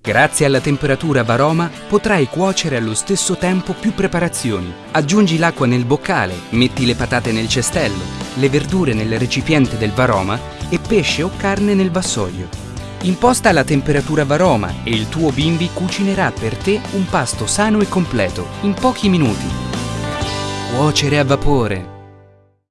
Grazie alla temperatura Varoma potrai cuocere allo stesso tempo più preparazioni. Aggiungi l'acqua nel boccale, metti le patate nel cestello, le verdure nel recipiente del Varoma e pesce o carne nel vassoio. Imposta la temperatura Varoma e il tuo bimbi cucinerà per te un pasto sano e completo in pochi minuti. Cuocere a vapore